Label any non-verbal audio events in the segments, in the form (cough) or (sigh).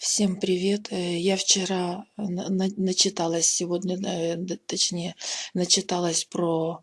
Всем привет! Э, Я вчера на- начиталась сегодня, э, точнее, начиталась про,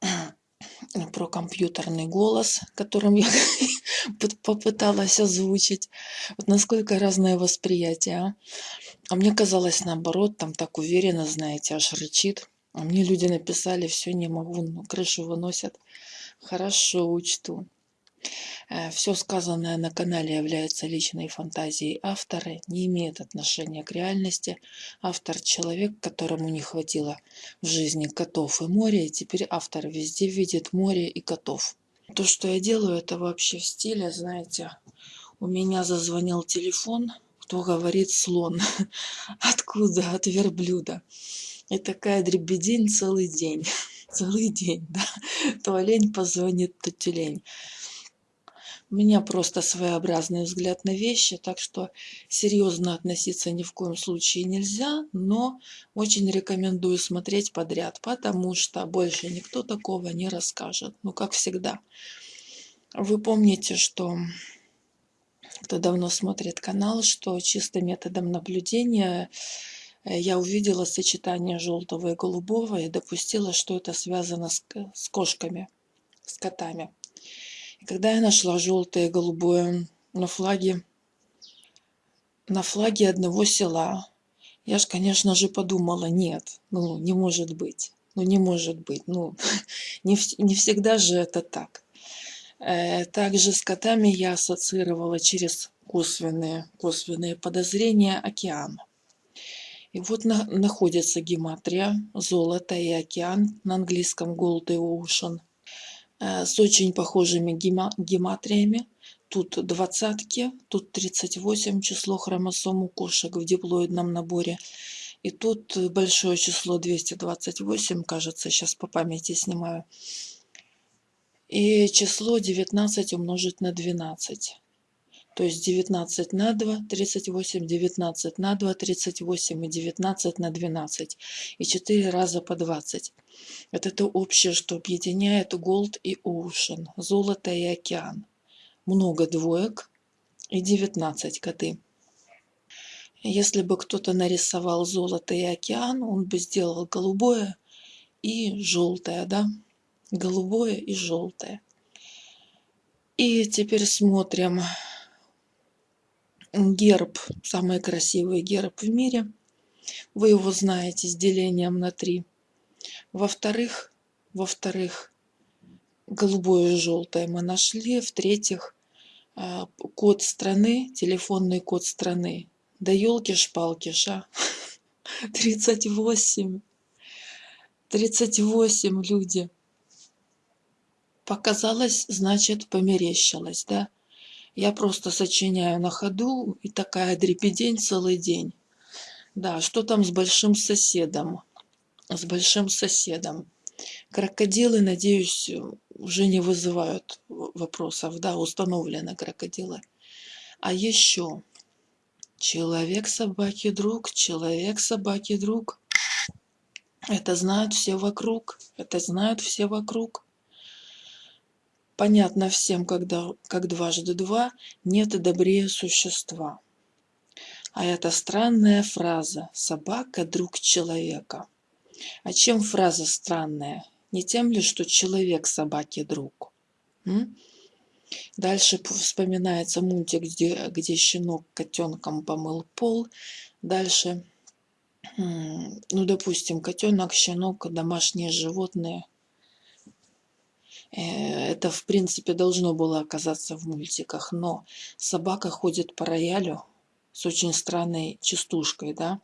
(clears throat) про компьютерный голос, которым я (laughs) попыталась озвучить. Вот насколько разное восприятие. А? А мне казалось наоборот, там так уверенно, знаете, аж рычит. А мне люди написали, все, не могу, ну, крышу выносят. Хорошо, учту. Все сказанное на канале является личной фантазией автора, не имеет отношения к реальности. Автор – человек, которому не хватило в жизни котов и моря, и теперь автор везде видит море и котов. То, что я делаю, это вообще в стиле, знаете, у меня зазвонил телефон, кто говорит слон. (laughs) Откуда? От верблюда. И такая дребедень целый день. (laughs) Целый день, да. То олень позвонит, то тюлень. У меня просто своеобразный взгляд на вещи, так что серьезно относиться ни в коем случае нельзя, но очень рекомендую смотреть подряд, потому что больше никто такого не расскажет. Ну, как всегда. Вы помните, что кто давно смотрит канал, что чисто методом наблюдения э, я увидела сочетание желтого и голубого и допустила, что это связано с, с кошками, с котами. Когда я нашла желтое и голубое на флаге, на флаге одного села, я ж, конечно же, подумала, нет, ну, не может быть, ну, не может быть, ну, (laughs) не, не всегда же это так. Э, Также с котами я ассоциировала через косвенные, косвенные подозрения океан. И вот на- находится гематрия, золото и океан, на английском Gold и Ocean, с очень похожими гема- гематриями. Тут двадцатки, тут 38 число хромосом у кошек в диплоидном наборе. И тут э, большое число 228, кажется, сейчас по памяти снимаю. И число 19 умножить на 12. То есть 19 на 2, 38, 19 на 2, 38 и 19 на 12. И 4 раза по 20. Вот это общее, что объединяет Gold и Ocean, золото и океан. Много двоек и 19 коты. Если бы кто-то нарисовал золото и океан, он бы сделал голубое и желтое, да? Голубое и желтое. И теперь смотрим герб, самый красивый герб в мире. Вы его знаете с делением на три. Во-вторых, во-вторых, голубое и желтое мы нашли. В-третьих, а, код страны, телефонный код страны. Да елки-шпалки, ша. (laughs) 38. 38 люди. Показалось, значит, померещилось, да? Я просто сочиняю на ходу, и такая дребедень целый день. Да, что там с большим соседом? С большим соседом. Крокодилы, надеюсь, уже не вызывают вопросов, да, установлены крокодилы. А еще человек собаки друг, человек собаки друг. Это знают все вокруг, это знают все вокруг. Понятно всем, когда, как дважды два, нет добрее существа. А это странная фраза «собака – друг человека». А чем фраза странная? Не тем ли, что человек собаке друг? М? Дальше вспоминается мультик, где, где щенок котенком помыл пол. Дальше, ну, допустим, котенок, щенок, домашние животные. Э, Это, в принципе, должно было оказаться в мультиках, но собака ходит по роялю с очень странной частушкой, да?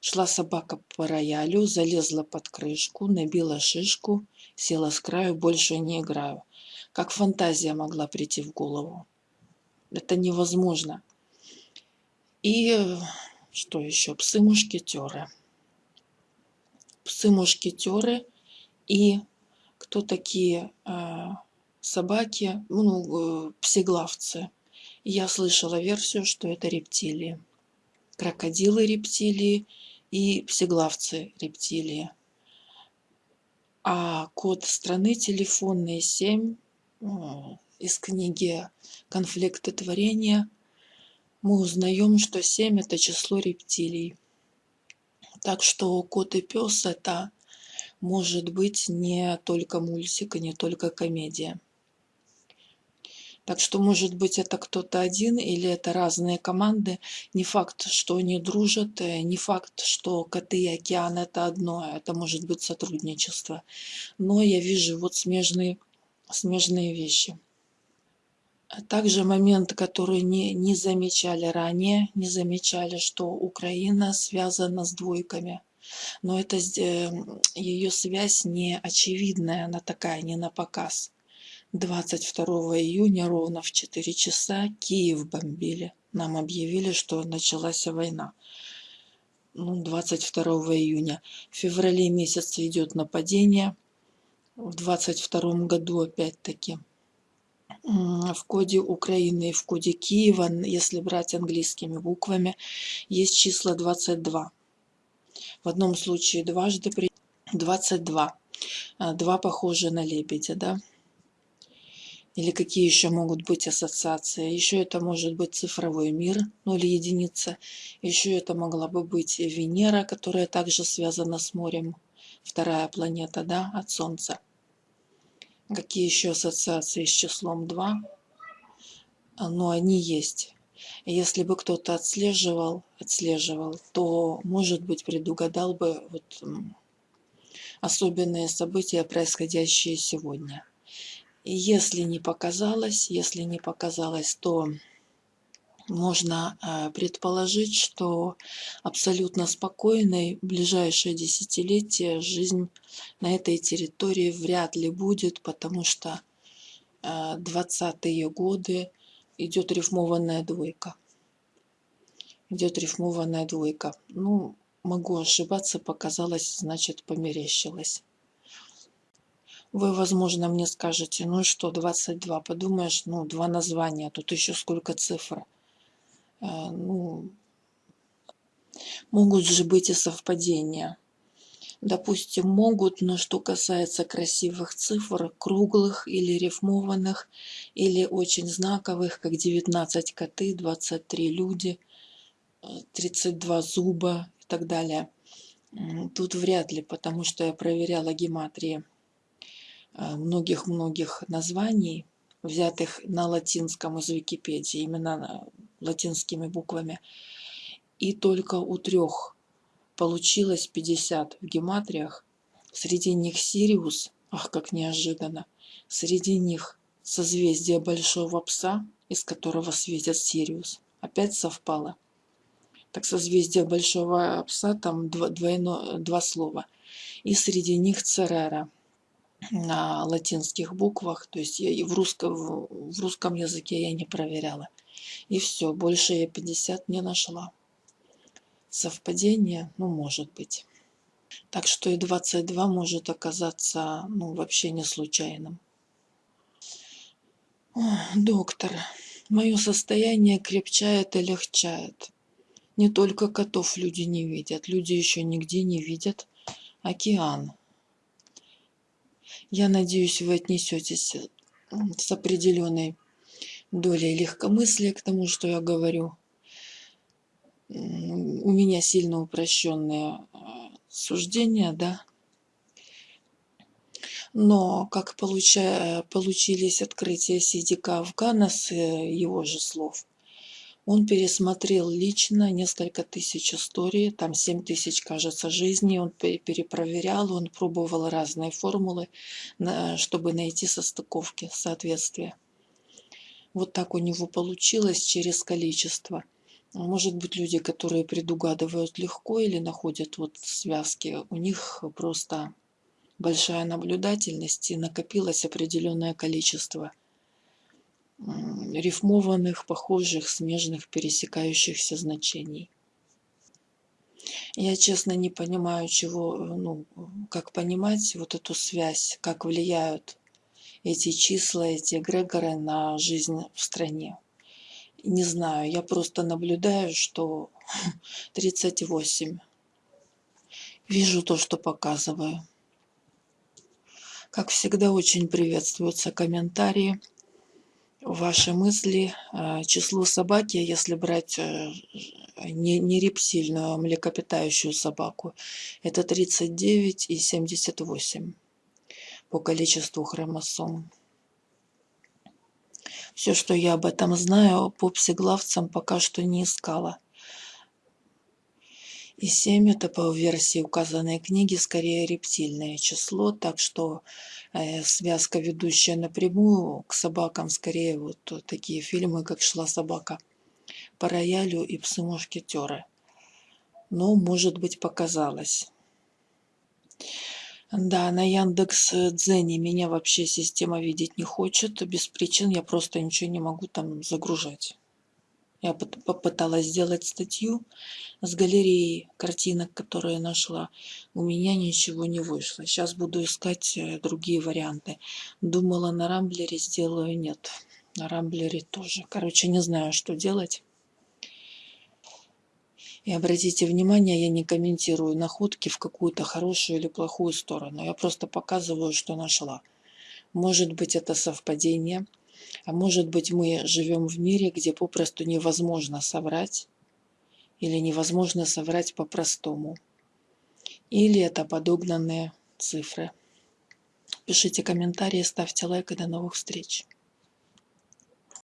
Шла собака по роялю, залезла под крышку, набила шишку, села с краю, больше не играю. Как фантазия могла прийти в голову? Это невозможно. И что еще? Псы-мушкетеры. Псы-мушкетеры и кто такие э, собаки, ну, э, псеглавцы. Я слышала версию, что это рептилии. Крокодилы рептилии и псеглавцы рептилии. А код страны телефонный 7 э, из книги «Конфликты творения» мы узнаем, что 7 это число рептилий. Так что кот и пес это может быть не только мультик и не только комедия. Так что, может быть, это кто-то один или это разные команды. Не факт, что они дружат, э, не факт, что коты и океан это одно, а это может быть сотрудничество. Но я вижу вот смежные, смежные вещи. Также момент, который не, не замечали ранее, не замечали, что Украина связана с двойками. Но это э, ее связь не очевидная, она такая, не на показ. 22 июня ровно в 4 часа Киев бомбили. Нам объявили, что началась война. Ну, 22 июня. В феврале месяце идет нападение. В 22 году опять-таки. В коде Украины и в коде Киева, если брать английскими буквами, есть числа 22. В одном случае дважды при 22. А, два похожи на лебедя, да? Или какие еще могут быть ассоциации? Еще это может быть цифровой мир, ну или единица. Еще это могла бы быть Венера, которая также связана с морем. Вторая планета, да, от Солнца. Какие еще ассоциации с числом 2? Но ну, они есть. Если бы кто-то отслеживал, отслеживал, то, может быть, предугадал бы вот особенные события, происходящие сегодня. И если не показалось, если не показалось, то можно э, предположить, что абсолютно спокойной ближайшее десятилетие жизнь на этой территории вряд ли будет, потому что 20-е э, годы идет рифмованная двойка. Идет рифмованная двойка. Ну, могу ошибаться, показалось, значит, померещилось. Вы, возможно, мне скажете, ну что, 22, подумаешь, ну, два названия, тут еще сколько цифр. Э, ну, могут же быть и совпадения. Допустим, могут, но что касается красивых цифр, круглых или рифмованных, или очень знаковых, как 19 коты, 23 люди, 32 э, зуба и так далее. Тут вряд ли, потому что я проверяла гематрии Э, многих-многих названий, взятых на латинском из Википедии, именно латинскими буквами. И только у трех получилось 50 в гематриях. Среди них Сириус, ах, как неожиданно. Среди них созвездие Большого Пса, из которого светит Сириус. Опять совпало. Так созвездие Большого Пса, там двойно, два слова. И среди них Церера – на латинских буквах, то есть я и в русском, в русском языке я не проверяла. И все, больше я 50 не нашла. Совпадение, ну, может быть. Так что и 22 может оказаться, ну, вообще не случайным. О, доктор, мое состояние крепчает и легчает. Не только котов люди не видят, люди еще нигде не видят океан. Я надеюсь, вы отнесетесь с определенной долей легкомыслия к тому, что я говорю. У меня сильно упрощенные э, суждения, да. Но как получа, получились открытия Сидика Афгана с э, его же слов, он пересмотрел лично несколько тысяч историй, там 7 тысяч, кажется, жизней. Он перепроверял, он пробовал разные формулы, чтобы найти состыковки, соответствия. Вот так у него получилось через количество. Может быть, люди, которые предугадывают легко или находят вот связки, у них просто большая наблюдательность и накопилось определенное количество рифмованных, похожих, смежных, пересекающихся значений. Я, честно, не понимаю, чего, ну, как понимать вот эту связь, как влияют эти числа, эти эгрегоры на жизнь в стране. Не знаю, я просто наблюдаю, что (laughs) 38. Вижу то, что показываю. Как всегда, очень приветствуются комментарии ваши мысли. А, число собаки, если брать э, не, не рептильную, а млекопитающую собаку, это 39 и 78 по количеству хромосом. Все, что я об этом знаю, по псиглавцам пока что не искала. И 7 это по версии указанной книги скорее рептильное число, так что э, связка, ведущая напрямую к собакам, скорее вот такие фильмы, как «Шла собака» по роялю и «Псы-мушкетеры». Но, может быть, показалось. Да, на Яндекс Дзене меня вообще система видеть не хочет. Без причин я просто ничего не могу там загружать. Я попыталась сделать статью с галереей картинок, которые нашла. У меня ничего не вышло. Сейчас буду искать э, другие варианты. Думала на Рамблере сделаю, нет. На Рамблере тоже. Короче, не знаю, что делать. И обратите внимание, я не комментирую находки в какую-то хорошую или плохую сторону. Я просто показываю, что нашла. Может быть, это совпадение, а может быть, мы живем в мире, где попросту невозможно соврать, или невозможно соврать по-простому. Или это подогнанные цифры. Пишите комментарии, ставьте лайк и до новых встреч.